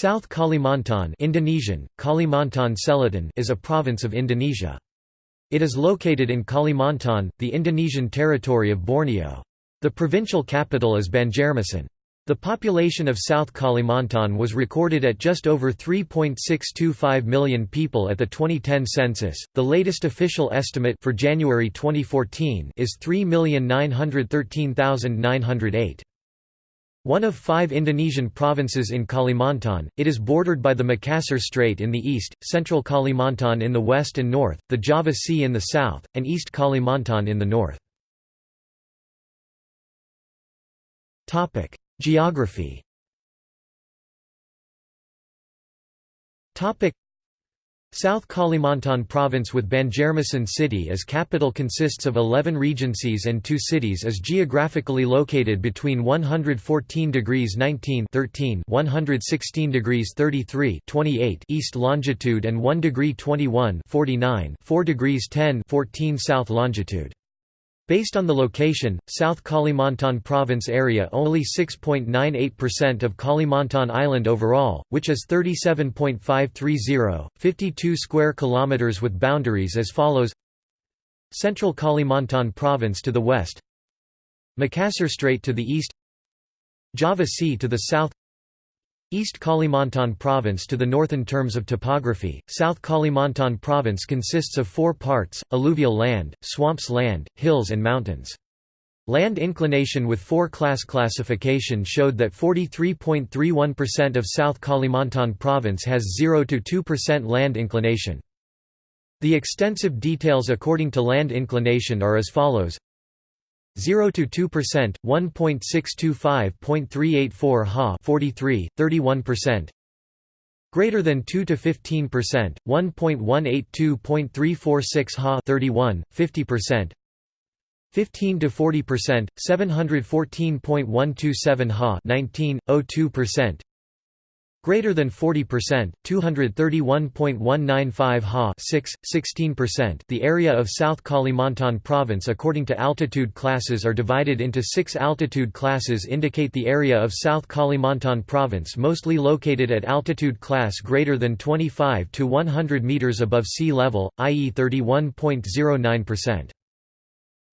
South Kalimantan Indonesian, Kalimantan Selatan is a province of Indonesia. It is located in Kalimantan, the Indonesian territory of Borneo. The provincial capital is Banjarmasin. The population of South Kalimantan was recorded at just over 3.625 million people at the 2010 census. The latest official estimate for January 2014 is 3,913,908. One of five Indonesian provinces in Kalimantan, it is bordered by the Makassar Strait in the east, central Kalimantan in the west and north, the Java Sea in the south, and East Kalimantan in the north. Geography South Kalimantan province with Banjarmasin city as capital consists of 11 regencies and two cities is geographically located between 114 degrees 19 13 116 degrees 33 28 east longitude and 1 degree 21 49 4 degrees 10 14 south longitude. Based on the location, South Kalimantan province area only 6.98% of Kalimantan island overall, which is 37.530, 52 square kilometers with boundaries as follows. Central Kalimantan province to the west. Makassar Strait to the east. Java Sea to the south East Kalimantan Province to the north in terms of topography, South Kalimantan Province consists of four parts, alluvial land, swamps land, hills and mountains. Land inclination with four-class classification showed that 43.31% of South Kalimantan Province has 0 to 2% land inclination. The extensive details according to land inclination are as follows 0 to 2%, 1.625.384 ha 43, 31%. Greater than 2 to 15%, 1.182.346 ha 31, 50%. 15 to 40%, 714.127 ha 19, 02% greater than 40%, 231.195 ha 6, 16%. The area of South Kalimantan province according to altitude classes are divided into 6 altitude classes indicate the area of South Kalimantan province mostly located at altitude class greater than 25 to 100 meters above sea level, i.e. 31.09%.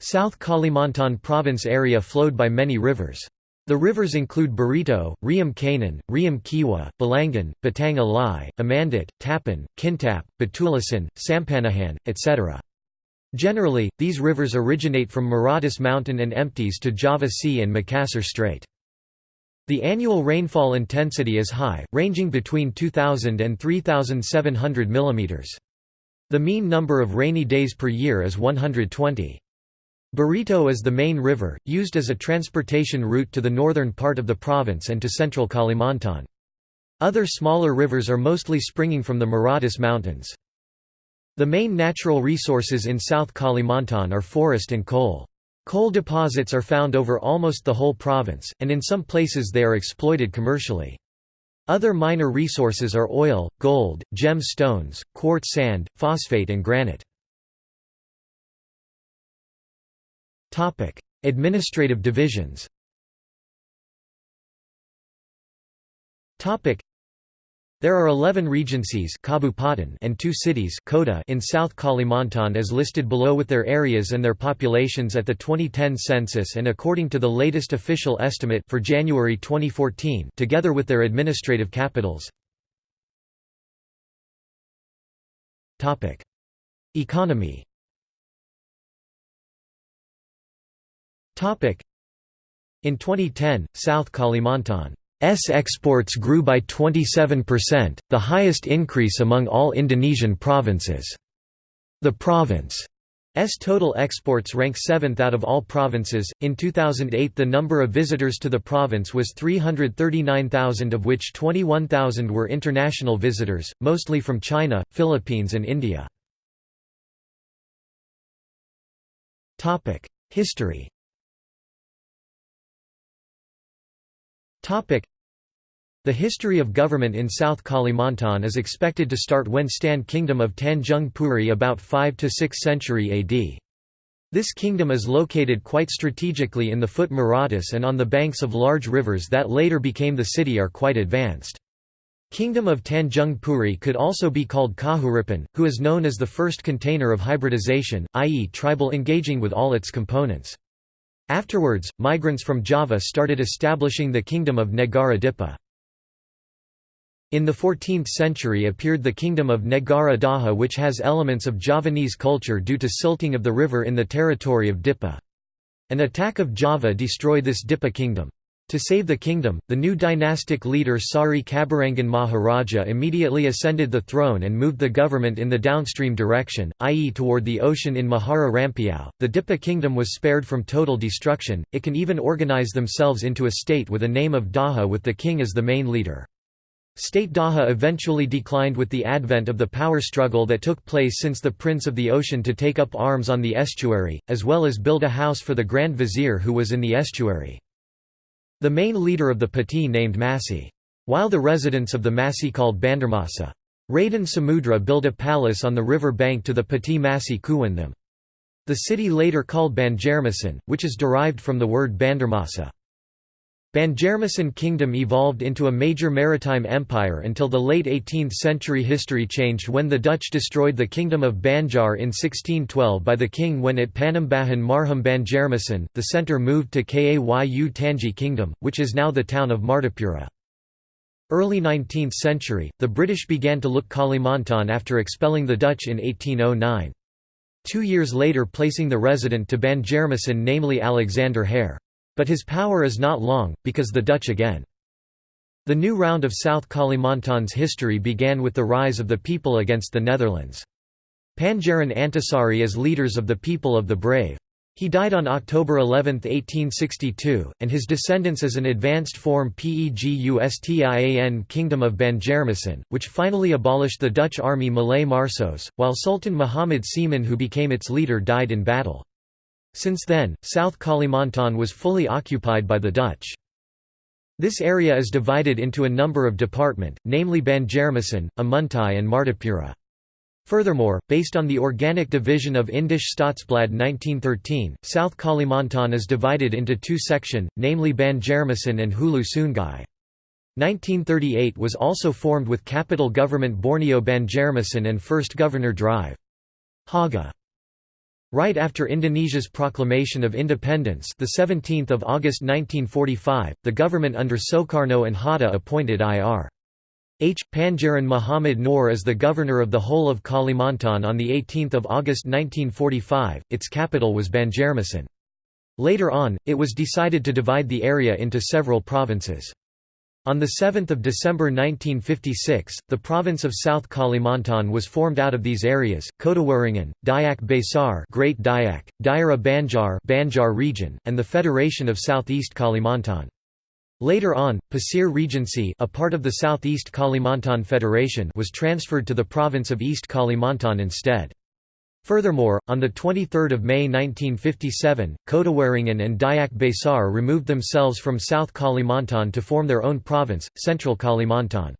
South Kalimantan province area flowed by many rivers. The rivers include Barito, Riam Kanan, Riam Kiwa, Balangan, Batang Alai, Amandit, Tapan, Kintap, Batulasan, Sampanahan, etc. Generally, these rivers originate from Meratus Mountain and empties to Java Sea and Makassar Strait. The annual rainfall intensity is high, ranging between 2,000 and 3,700 mm. The mean number of rainy days per year is 120. Barito is the main river, used as a transportation route to the northern part of the province and to central Kalimantan. Other smaller rivers are mostly springing from the Meratus Mountains. The main natural resources in South Kalimantan are forest and coal. Coal deposits are found over almost the whole province, and in some places they are exploited commercially. Other minor resources are oil, gold, gem stones, quartz sand, phosphate and granite. Administrative divisions. Topic: there are 11 regencies and two cities in South Kalimantan as listed below with their areas and their populations at the 2010 census and according to the latest official estimate for January 2014 together with their administrative capitals. Economy In 2010, South Kalimantan's exports grew by 27%, the highest increase among all Indonesian provinces. The province's total exports rank 7th out of all provinces. In 2008, the number of visitors to the province was 339,000, of which 21,000 were international visitors, mostly from China, Philippines, and India. History The history of government in South Kalimantan is expected to start when Stan Kingdom of Tanjung Puri about 5 to 6th century AD. This kingdom is located quite strategically in the foot Meratus and on the banks of large rivers that later became the city are quite advanced. Kingdom of Tanjung Puri could also be called Kahuripan, who is known as the first container of hybridization, i.e. tribal engaging with all its components. Afterwards, migrants from Java started establishing the kingdom of Negara. In the 14th century appeared the kingdom of Negara Daha which has elements of Javanese culture due to silting of the river in the territory of Dipa. An attack of Java destroyed this Dipa kingdom. To save the kingdom, the new dynastic leader Sari Kabarangan Maharaja immediately ascended the throne and moved the government in the downstream direction, i.e. toward the ocean in Mahara Rampiao. The Dipa kingdom was spared from total destruction, it can even organize themselves into a state with a name of Daha with the king as the main leader. State Daha eventually declined with the advent of the power struggle that took place since the Prince of the Ocean to take up arms on the estuary, as well as build a house for the Grand Vizier who was in the estuary. The main leader of the Pati named Masi. While the residents of the Masi called Bandarmasa. Raden Samudra built a palace on the river bank to the Pati Masi Kuwandam. The city later called Banjarmasin, which is derived from the word Bandarmasa. Banjarmasin kingdom evolved into a major maritime empire until the late 18th century history changed when the Dutch destroyed the kingdom of Banjar in 1612 by the king when it Panembahan Marhum Banjarmasin, the centre moved to Kayu Tangi kingdom, which is now the town of Martapura. Early 19th century, the British began to look Kalimantan after expelling the Dutch in 1809. Two years later placing the resident to Banjarmasin namely Alexander Hare. But his power is not long, because the Dutch again. The new round of South Kalimantan's history began with the rise of the people against the Netherlands. Pangeran Antasari as leaders of the People of the Brave. He died on October 11, 1862, and his descendants as an advanced form Pegustian Kingdom of Banjarmasin, which finally abolished the Dutch army Malay Marsos, while Sultan Muhammad Seman who became its leader died in battle. Since then, South Kalimantan was fully occupied by the Dutch. This area is divided into a number of department, namely Banjarmasin, Amuntai and Martapura. Furthermore, based on the organic division of Indisch Staatsblad 1913, South Kalimantan is divided into two section, namely Banjarmasin and Hulu Sungai. 1938 was also formed with capital government Borneo Banjarmasin and first Governor Drive. Haga Right after Indonesia's proclamation of independence the 17th of August 1945, the government under Soekarno and Hatta appointed Ir. H. Pangeran Muhammad Noor as the governor of the whole of Kalimantan on 18 August 1945, its capital was Banjarmasin. Later on, it was decided to divide the area into several provinces. On 7 December 1956, the province of South Kalimantan was formed out of these areas, Kotawaringin, Dayak Besar Great Dayak, Daerah Banjar Banjar region, and the Federation of Southeast Kalimantan. Later on, Pasir Regency a part of the Southeast Kalimantan Federation was transferred to the province of East Kalimantan instead. Furthermore, on 23 May 1957, Kotawaringin and Dayak Besar removed themselves from South Kalimantan to form their own province, Central Kalimantan.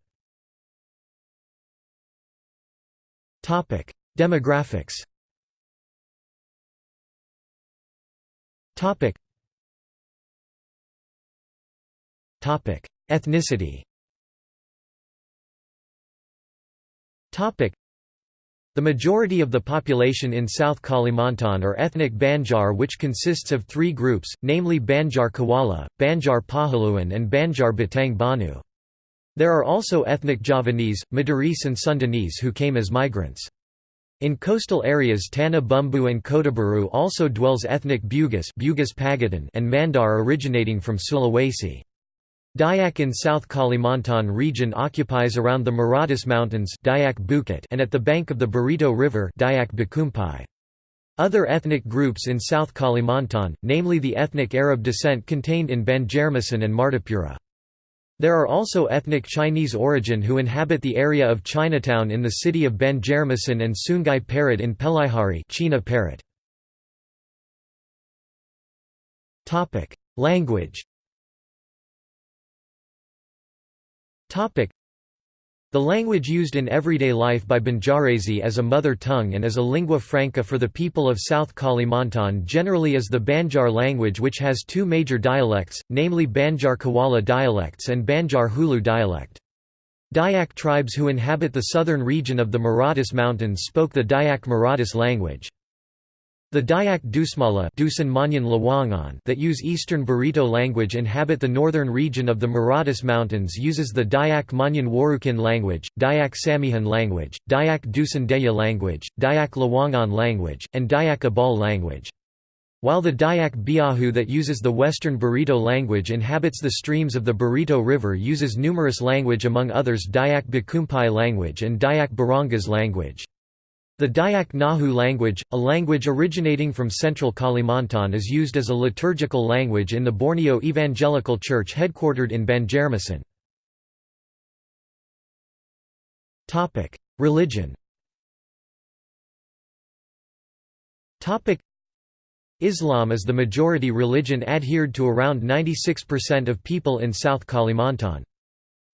Demographics Ethnicity the majority of the population in South Kalimantan are ethnic Banjar which consists of three groups, namely Banjar Kuala, Banjar Pahuluan and Banjar Batang Banu. There are also ethnic Javanese, Madurese and Sundanese who came as migrants. In coastal areas Tanah Bumbu and Kotabaru also dwells ethnic Bugis, Bugis Pagatan and Mandar originating from Sulawesi. Dayak in South Kalimantan region occupies around the Meratus Mountains Dayak Bukit and at the bank of the Barito River Dayak Bakumpai. Other ethnic groups in South Kalimantan, namely the ethnic Arab descent contained in Banjarmasin and Martapura. There are also ethnic Chinese origin who inhabit the area of Chinatown in the city of Banjarmasin and Sungai Parut in Pelaihari China Parut. Language the language used in everyday life by Banjarese as a mother tongue and as a lingua franca for the people of South Kalimantan generally is the Banjar language which has two major dialects, namely Banjar Kuala dialects and Banjar Hulu dialect. Dayak tribes who inhabit the southern region of the Meratus Mountains spoke the Dayak Meratus language. The Dayak Dusmala that use Eastern Barito language inhabit the northern region of the Meratus Mountains uses the Dayak Manyan Warukin language, Dayak Samihan language, Dayak Dusun Deya language, Dayak Lawangan language, and Dayak Abal language. While the Dayak Biahu that uses the Western Barito language inhabits the streams of the Barito River uses numerous language among others Dayak Bakumpai language and Dayak Barangas language. The Dayak Nahu language, a language originating from central Kalimantan is used as a liturgical language in the Borneo Evangelical Church headquartered in Banjarmasin. Religion Islam is the majority religion adhered to around 96% of people in South Kalimantan.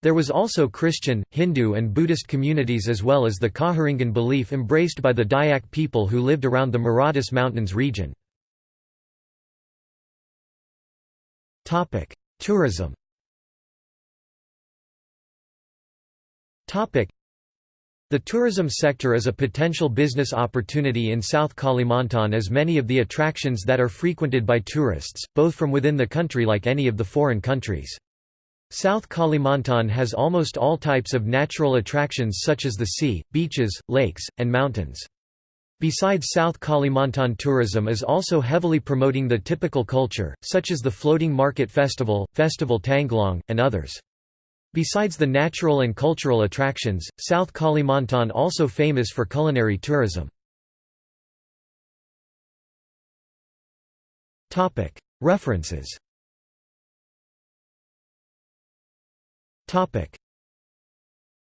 There was also Christian, Hindu and Buddhist communities as well as the Kaharingan belief embraced by the Dayak people who lived around the Meratus Mountains region. Tourism the tourism sector is a potential business opportunity in South Kalimantan as many of the attractions that are frequented by tourists, both from within the country like any of the foreign countries. South Kalimantan has almost all types of natural attractions such as the sea, beaches, lakes, and mountains. Besides South Kalimantan tourism is also heavily promoting the typical culture, such as the Floating Market Festival, Festival Tanglong, and others. Besides the natural and cultural attractions, South Kalimantan also famous for culinary tourism. References Topic